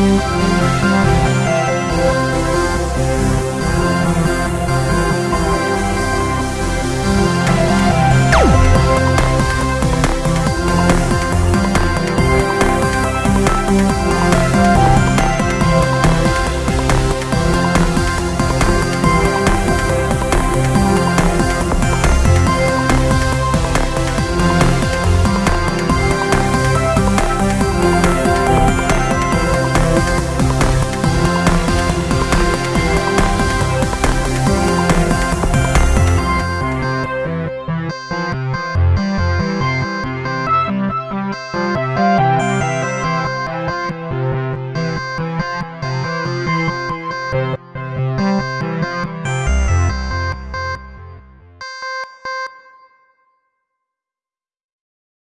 Música